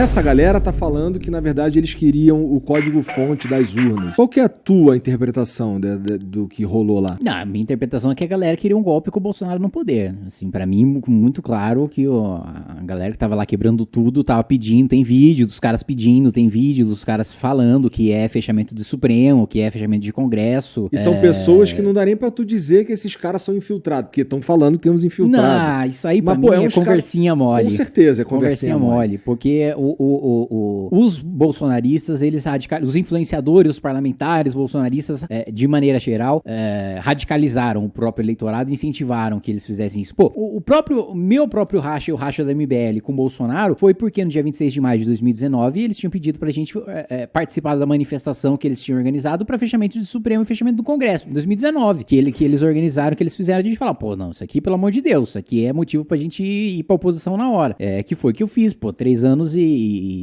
essa galera tá falando que, na verdade, eles queriam o código-fonte das urnas. Qual que é a tua interpretação de, de, do que rolou lá? Não, a minha interpretação é que a galera queria um golpe com o Bolsonaro no poder. Assim, para mim, muito claro que ó, a galera que tava lá quebrando tudo tava pedindo, tem vídeo dos caras pedindo, tem vídeo dos caras falando que é fechamento do Supremo, que é fechamento de Congresso. E são é... pessoas que não dá nem pra tu dizer que esses caras são infiltrados, porque estão falando que temos infiltrados. Não, isso aí pra Mas, mim pô, é, é conversinha cara... mole. Com certeza é conversinha, conversinha mole. mole. Porque o, o, o, os bolsonaristas, eles os influenciadores, os parlamentares bolsonaristas, é, de maneira geral, é, radicalizaram o próprio eleitorado incentivaram que eles fizessem isso. Pô, o, o próprio, meu próprio racha o racha da MBL com o Bolsonaro foi porque no dia 26 de maio de 2019 eles tinham pedido pra gente é, é, participar da manifestação que eles tinham organizado para fechamento do Supremo e fechamento do Congresso, em 2019, que, ele, que eles organizaram, que eles fizeram, a gente falar, pô, não, isso aqui, pelo amor de Deus, isso aqui é motivo pra gente ir, ir pra oposição na hora. É, que foi que eu fiz, pô, três anos e,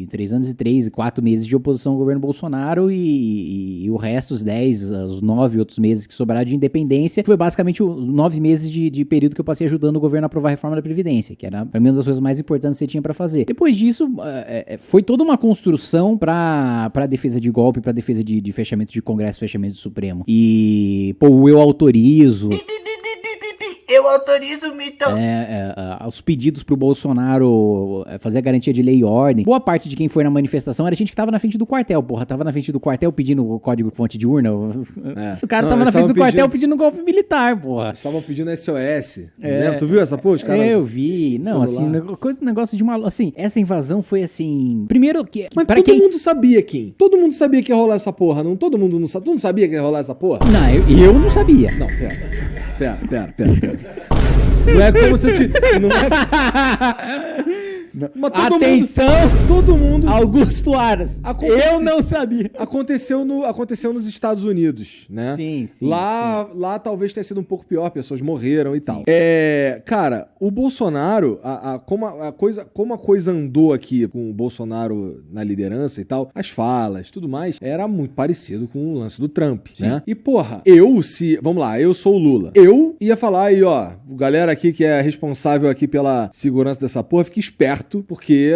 três anos e três e quatro meses de oposição ao governo Bolsonaro e, e, o resto, os dez, os nove outros meses que sobraram de independência, foi basicamente nove meses de, de período que eu passei ajudando o governo a aprovar a reforma da Previdência, que era, pra mim, uma das coisas mais importantes que você tinha para fazer. Depois disso, é, é, foi toda uma construção pra defesa de golpe, pra defesa de, de fechamento de Congresso, fechamento do Supremo. E, pô, eu autorizo. Eu autorizo o mitão. É, é, os pedidos pro Bolsonaro é, fazer a garantia de lei e ordem. Boa parte de quem foi na manifestação era gente que tava na frente do quartel, porra. Tava na frente do quartel pedindo o código fonte de urna. É. O cara Não, tava na frente do pedindo... quartel pedindo golpe militar, porra. Estavam pedindo SOS. É. Tu viu essa porra? Cara... Eu vi. Não, assim, coisa, negócio de uma. Assim, essa invasão foi assim. Primeiro que. Mas todo quem... mundo sabia, Kim. Todo mundo sabia que ia rolar essa porra. Não, todo mundo não, tu não sabia que ia rolar essa porra? Não, eu, eu não sabia. Não, pera. Pera, pera, pera, pera. Não é como se eu te. Não é... Todo Atenção! Mundo, todo mundo. Augusto Aras. Eu não sabia. Aconteceu, no, aconteceu nos Estados Unidos, né? Sim, sim. Lá, sim. lá talvez tenha sido um pouco pior, pessoas morreram e sim. tal. É, cara, o Bolsonaro, a, a, como, a, a, coisa, como a coisa andou aqui com o Bolsonaro na liderança e tal, as falas, tudo mais, era muito parecido com o lance do Trump, sim. né? E porra, eu se, vamos lá, eu sou o Lula. Eu ia falar aí, ó, galera aqui que é responsável aqui pela segurança dessa porra, fique esperto porque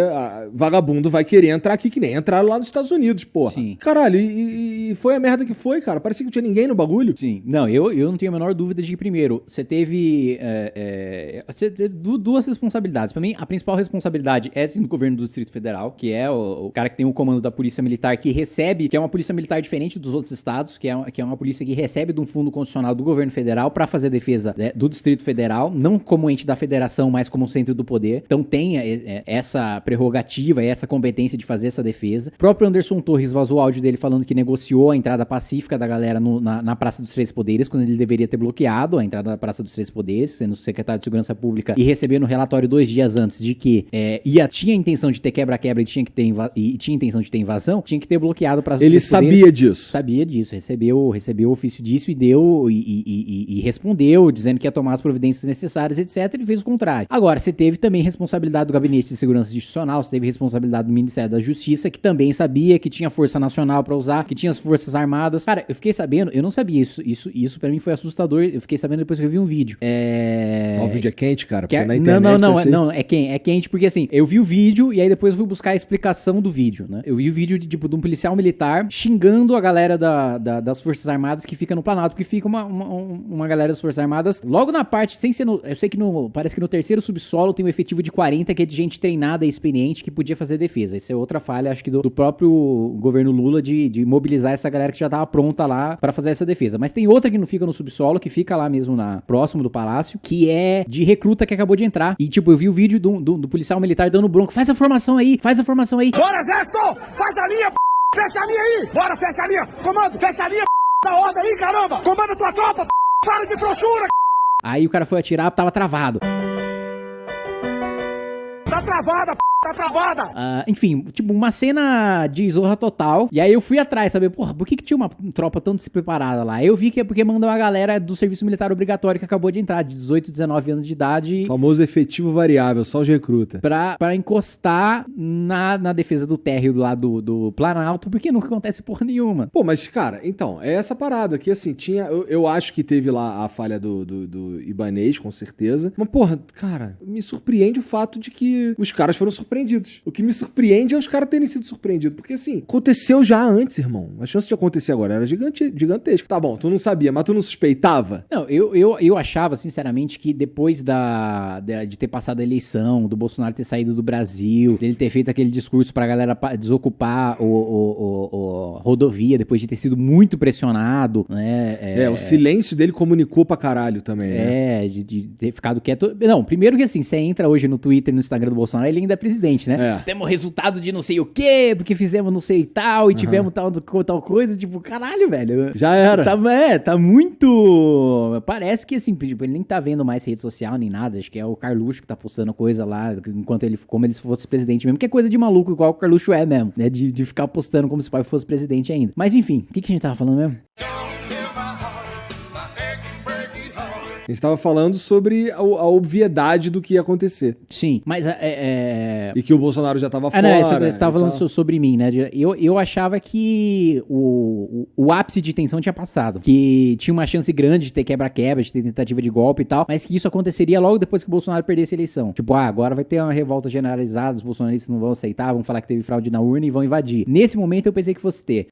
vagabundo vai querer entrar aqui que nem entraram lá nos Estados Unidos, porra. Sim. Caralho, e, e, foi a merda que foi, cara. Parecia que não tinha ninguém no bagulho. Sim. Não, eu, eu não tenho a menor dúvida de que, primeiro, você teve, é, é, você teve duas responsabilidades. Para mim, a principal responsabilidade é do governo do Distrito Federal, que é o, o, cara que tem o comando da Polícia Militar, que recebe, que é uma polícia militar diferente dos outros estados, que é, uma, que é uma polícia que recebe de um fundo constitucional do governo federal para fazer defesa né, do Distrito Federal, não como ente da federação, mas como centro do poder. Então tem é, essa prerrogativa e essa competência de fazer essa defesa. O próprio Anderson Torres vazou o áudio dele falando que negociou a entrada pacífica da galera no, na, na, Praça dos Três Poderes, quando ele deveria ter bloqueado a entrada da Praça dos Três Poderes, sendo secretário de Segurança Pública, e recebendo relatório dois dias antes de que é, ia, tinha intenção de ter quebra-quebra e tinha que ter e tinha intenção de ter invasão, tinha que ter bloqueado a Praça dos ele Três Poderes. Ele sabia disso. Sabia disso, recebeu, recebeu o ofício disso e deu e, e, e, e respondeu, dizendo que ia tomar as providências necessárias, etc. E fez o contrário. Agora, você teve também responsabilidade do Gabinete de Segurança Institucional, você teve responsabilidade do Ministério da Justiça, que também sabia que tinha Força Nacional para usar, que tinha as Forças Armadas. Cara, eu fiquei sabendo, eu não sabia isso. Isso, isso para mim foi assustador. Eu fiquei sabendo depois que eu vi um vídeo. É. O vídeo é quente, cara. Que é... na internet. Não, não, não, não. É quente, é quente porque assim, eu vi o vídeo e aí depois eu fui buscar a explicação do vídeo, né? Eu vi o vídeo de, tipo, de um policial militar xingando a galera da, da, das Forças Armadas que fica no Planalto, porque fica uma, uma, uma galera das Forças Armadas logo na parte, sem ser no. Eu sei que no. Parece que no terceiro subsolo tem um efetivo de 40 que é de gente treinada e experiente que podia fazer defesa. Isso é outra falha, acho que do, do próprio governo Lula de, de, mobilizar essa galera que já tava pronta lá para fazer essa defesa. Mas tem outra que não fica no subsolo, que fica lá mesmo na próximo do palácio, que é de recruta que acabou de entrar. E tipo, eu vi o vídeo do, do, do policial militar dando bronco. Faz a formação aí, faz a formação aí. Bora, exército! Faz a linha, p... fecha a linha aí! Bora, fecha a linha! Comando, fecha a linha, p... da ordem aí, caramba! Comanda tua tropa, p... para de frouxura! Aí o cara foi atirar, tava travado. Travada, p... Tá travada! Uh, enfim, tipo, uma cena de zorra total. E aí eu fui atrás, saber, porra, por que, que tinha uma tropa tão despreparada lá? Eu vi que é porque mandou uma galera do serviço militar obrigatório que acabou de entrar, de 18, 19 anos de idade. Famoso efetivo variável, só os recruta. Pra, pra encostar na, na defesa do térreo lá do, do Planalto, porque nunca acontece porra nenhuma. Pô, mas, cara, então, é essa parada que, assim, tinha. Eu, eu acho que teve lá a falha do, do, do Ibanês, com certeza. Mas, porra, cara, me surpreende o fato de que os caras foram surpreendidos surpreendidos. O que me surpreende é os caras terem sido surpreendidos. Porque assim, aconteceu já antes, irmão. A chance de acontecer agora era gigante, gigantesca. Tá bom, tu não sabia, mas tu não suspeitava? Não, eu, eu, eu achava, sinceramente, que depois da, de, de ter passado a eleição, do Bolsonaro ter saído do Brasil, dele ter feito aquele discurso pra galera pa- desocupar o, o- o- o rodovia depois de ter sido muito pressionado, né? É, o silêncio dele comunicou pra caralho também, né? É, de, de ter ficado quieto. Não, primeiro que assim, você entra hoje no Twitter e no Instagram do Bolsonaro, ele ainda é presidente, né? É. Temos resultado de não sei o quê, porque fizemos não sei tal, e tivemos tal, tal coisa, tipo, caralho, velho. Já era. Tá, é, tá muito. Parece que assim, tipo, ele nem tá vendo mais rede social nem nada. Acho que é o Carluxo que tá postando coisa lá, enquanto ele, como ele fosse presidente mesmo, que é coisa de maluco, igual o Carluxo é mesmo, né? De, de ficar postando como se o pai fosse presidente ainda. Mas enfim, o que, que a gente tava falando mesmo? A gente tava falando sobre a, a obviedade do que ia acontecer. Sim, mas é. é- E que o Bolsonaro já tava Ah, fora. não, você, tava falando tal. so- sobre mim, né? Eu, eu achava que o, o, o ápice de tensão tinha passado. Que tinha uma chance grande de ter quebra-quebra, de ter tentativa de golpe e tal, mas que isso aconteceria logo depois que o Bolsonaro perdesse a eleição. Tipo, ah, agora vai ter uma revolta generalizada, os bolsonaristas não vão aceitar, vão falar que teve fraude na urna e vão invadir. Nesse momento eu pensei que fosse ter.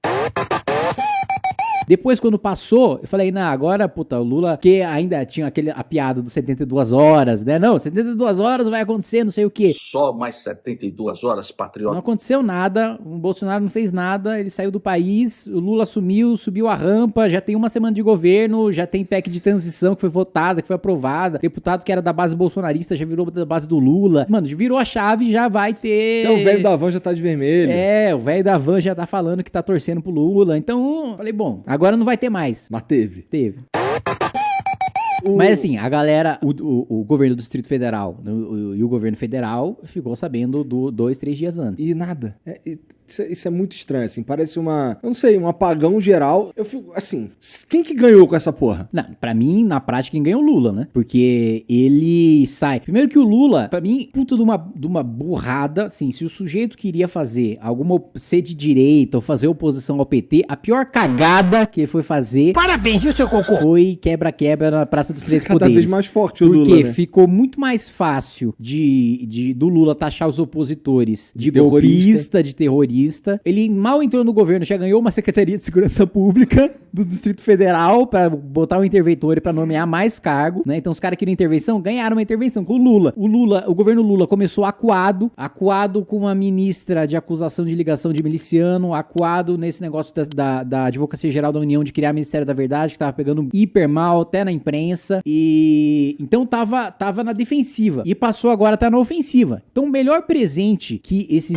Depois, quando passou, eu falei, não, agora, puta, o Lula, que ainda tinha aquele, a piada dos 72 horas, né? Não, 72 horas vai acontecer, não sei o quê. Só mais 72 horas, Não patriota. aconteceu nada, o Bolsonaro não fez nada, ele saiu do país, o Lula sumiu, subiu a rampa, já tem uma semana de governo, já tem PEC de transição que foi votada, que foi aprovada, deputado que era da base bolsonarista já virou da base do Lula. Mano, virou a chave, já vai ter... Então o velho da van já tá de vermelho. É, o velho da van já tá falando que tá torcendo pro Lula, então, falei, bom, agora não vai ter mais. Mas teve. Teve. O- Mas assim, a galera, o, o- o governo do Distrito Federal o- e o governo federal ficou sabendo do dois, três dias antes. E nada. É, e- isso, é, isso é muito estranho, assim. Parece uma. Eu não sei, um apagão geral. Eu fico. Assim, quem que ganhou com essa porra? Não, pra mim, na prática, quem ganha é o Lula, né? Porque ele sai. Primeiro que o Lula, pra mim, puta de uma, de uma burrada, assim, se o sujeito queria fazer alguma ser de direita ou fazer oposição ao PT, a pior cagada que ele foi fazer Parabéns, viu, seu cocô? foi quebra-quebra na Praça dos Três Cada Poderes. vez mais forte o Porque Lula, né? ficou muito mais fácil de, de do Lula taxar os opositores de, De terrorista. golpista, de terrorista. Ele mal entrou no governo, já ganhou uma Secretaria de Segurança Pública do Distrito Federal pra botar um interventor e pra nomear mais cargo, né? Então os caras queriam intervenção, ganharam uma intervenção com o Lula. O Lula, o governo Lula começou acuado, acuado com uma ministra de acusação de ligação de miliciano, acuado nesse negócio da, da, da Advocacia Geral da União de criar Ministério da Verdade, que tava pegando hiper mal até na imprensa. E então tava, tava na defensiva. E passou agora a tá na ofensiva. Então o melhor presente que esses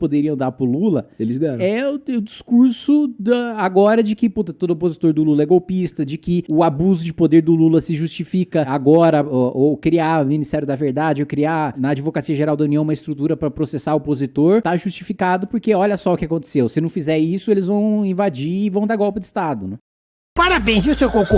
poderiam dar pro Lula Eles deram. é o, o discurso da, agora de que puta, todo opositor do Lula é golpista, de que o abuso de poder do Lula se justifica agora, ou, ou criar o Ministério da Verdade, ou criar na Advocacia Geral da União uma estrutura pra processar o opositor, tá justificado porque olha só o que aconteceu. Se não fizer isso, eles vão invadir e vão dar golpe de Estado, né? Parabéns, viu, seu cocô?